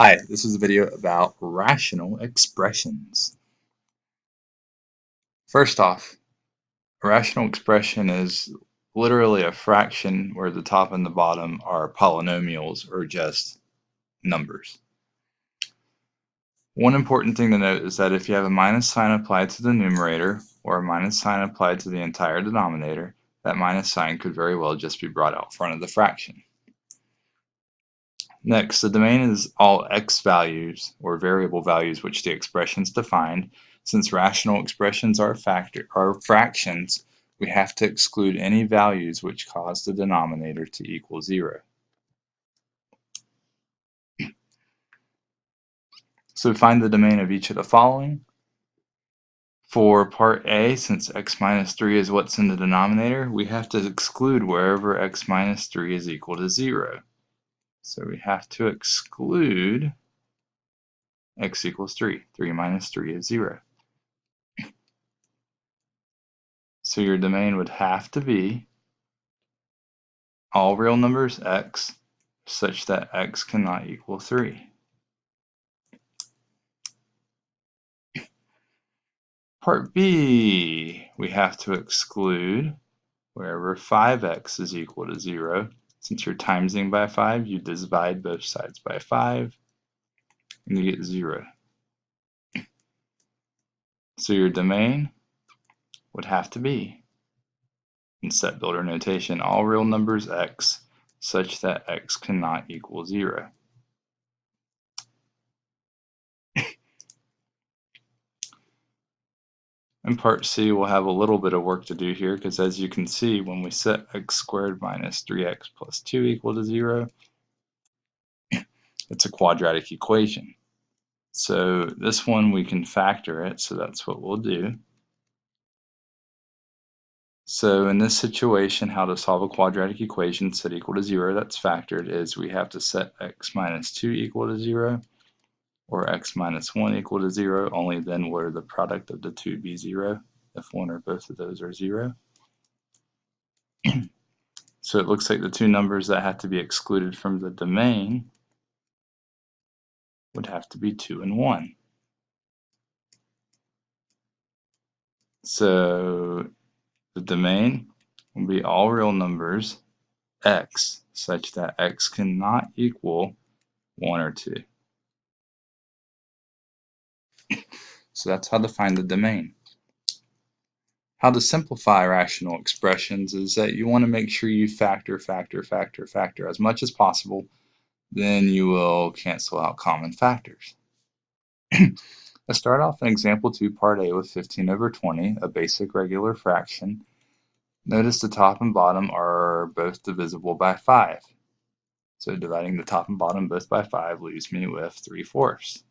Hi, this is a video about rational expressions. First off, a rational expression is literally a fraction where the top and the bottom are polynomials or just numbers. One important thing to note is that if you have a minus sign applied to the numerator or a minus sign applied to the entire denominator, that minus sign could very well just be brought out front of the fraction. Next, the domain is all x values or variable values which the expression is defined. Since rational expressions are factor are fractions, we have to exclude any values which cause the denominator to equal zero. So find the domain of each of the following. For part A, since x minus 3 is what's in the denominator, we have to exclude wherever x minus 3 is equal to 0. So we have to exclude x equals 3. 3 minus 3 is 0. So your domain would have to be all real numbers x such that x cannot equal 3. Part B, we have to exclude wherever 5x is equal to 0 since you're timesing by 5, you divide both sides by 5, and you get 0. So your domain would have to be, in set builder notation, all real numbers x such that x cannot equal 0. In part C, we'll have a little bit of work to do here because as you can see, when we set x squared minus 3x plus 2 equal to 0, it's a quadratic equation. So this one we can factor it, so that's what we'll do. So in this situation, how to solve a quadratic equation set equal to 0 that's factored is we have to set x minus 2 equal to 0 or x minus 1 equal to 0, only then would the product of the two be 0 if one or both of those are 0. so it looks like the two numbers that have to be excluded from the domain would have to be 2 and 1. So the domain will be all real numbers x such that x cannot equal 1 or 2. So that's how to find the domain. How to simplify rational expressions is that you want to make sure you factor, factor, factor, factor as much as possible. Then you will cancel out common factors. Let's start off in example 2, part A with 15 over 20, a basic regular fraction. Notice the top and bottom are both divisible by 5. So dividing the top and bottom both by 5 leaves me with 3 fourths.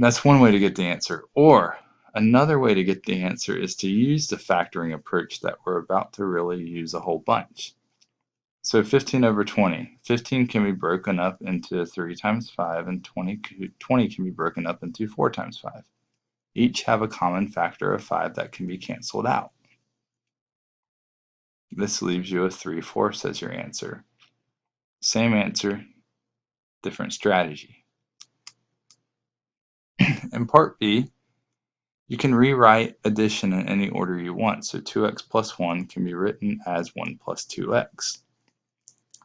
That's one way to get the answer. Or another way to get the answer is to use the factoring approach that we're about to really use a whole bunch. So 15 over 20. 15 can be broken up into 3 times 5 and 20, 20 can be broken up into 4 times 5. Each have a common factor of 5 that can be canceled out. This leaves you with 3 fourths as your answer. Same answer, different strategy. In part B, you can rewrite addition in any order you want. So 2x plus 1 can be written as 1 plus 2x.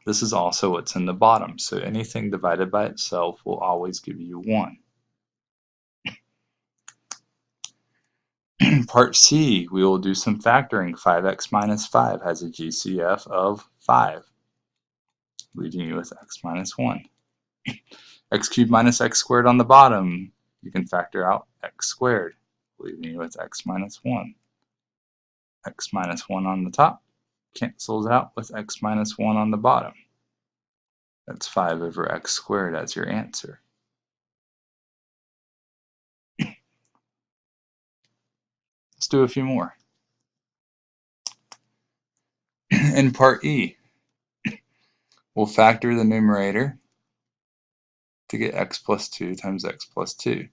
This is also what's in the bottom, so anything divided by itself will always give you 1. Part C, we will do some factoring. 5x minus 5 has a GCF of 5, leaving you with x minus 1. x cubed minus x squared on the bottom you can factor out x squared, leaving you with x minus 1. x minus 1 on the top cancels out with x minus 1 on the bottom. That's 5 over x squared as your answer. Let's do a few more. In part E, we'll factor the numerator to get x plus 2 times x plus 2.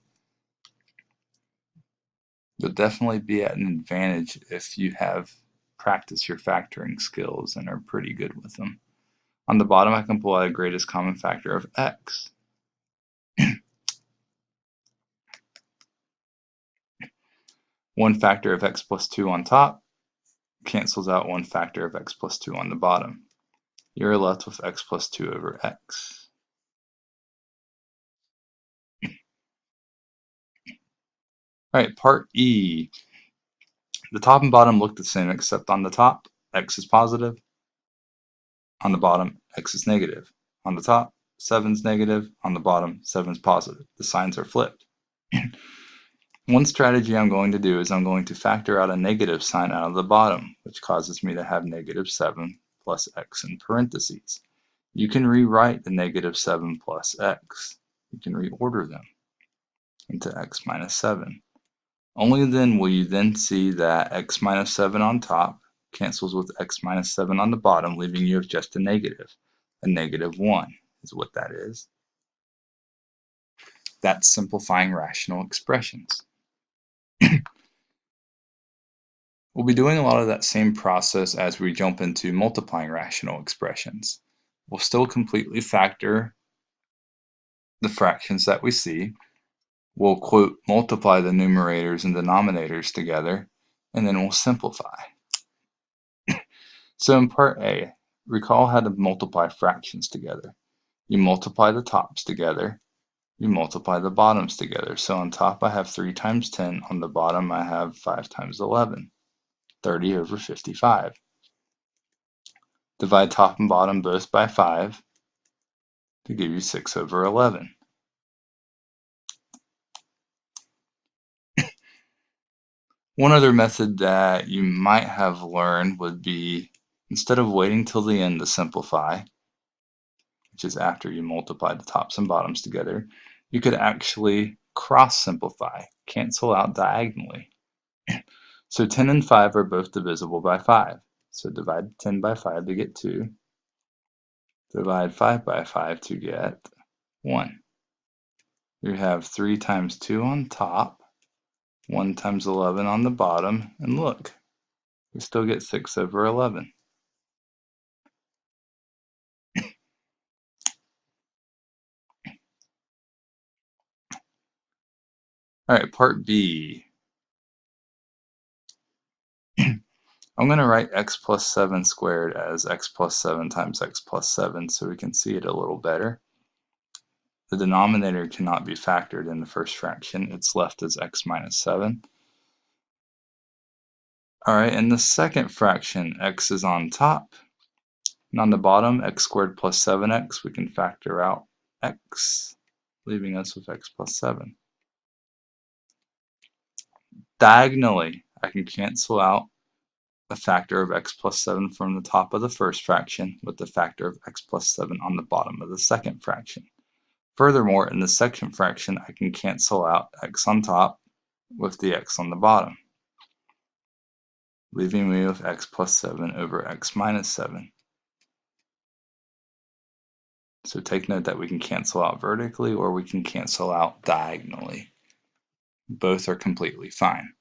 You'll definitely be at an advantage if you have practiced your factoring skills and are pretty good with them. On the bottom, I can pull out a greatest common factor of x. one factor of x plus 2 on top cancels out one factor of x plus 2 on the bottom. You're left with x plus 2 over x. All right, part E. The top and bottom look the same except on the top, x is positive. On the bottom, x is negative. On the top, 7 is negative. On the bottom, 7 is positive. The signs are flipped. One strategy I'm going to do is I'm going to factor out a negative sign out of the bottom, which causes me to have negative 7 plus x in parentheses. You can rewrite the negative 7 plus x. You can reorder them into x minus 7. Only then will you then see that x minus 7 on top cancels with x minus 7 on the bottom, leaving you with just a negative. A negative 1 is what that is. That's simplifying rational expressions. we'll be doing a lot of that same process as we jump into multiplying rational expressions. We'll still completely factor the fractions that we see, we'll quote multiply the numerators and denominators together, and then we'll simplify. so in part A, recall how to multiply fractions together. You multiply the tops together, you multiply the bottoms together. So on top I have 3 times 10, on the bottom I have 5 times 11, 30 over 55. Divide top and bottom both by 5 to give you 6 over 11. One other method that you might have learned would be instead of waiting till the end to simplify, which is after you multiply the tops and bottoms together, you could actually cross simplify, cancel out diagonally. so 10 and 5 are both divisible by 5. So divide 10 by 5 to get 2. Divide 5 by 5 to get 1. You have 3 times 2 on top 1 times 11 on the bottom, and look, we still get 6 over 11. All right, part B. I'm going to write x plus 7 squared as x plus 7 times x plus 7 so we can see it a little better. The denominator cannot be factored in the first fraction. It's left as x minus 7. All right, in the second fraction, x is on top. And on the bottom, x squared plus 7x, we can factor out x, leaving us with x plus 7. Diagonally, I can cancel out the factor of x plus 7 from the top of the first fraction with the factor of x plus 7 on the bottom of the second fraction. Furthermore, in the second fraction, I can cancel out x on top with the x on the bottom, leaving me with x plus 7 over x minus 7. So take note that we can cancel out vertically or we can cancel out diagonally. Both are completely fine.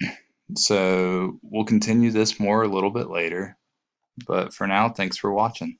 So we'll continue this more a little bit later. But for now, thanks for watching.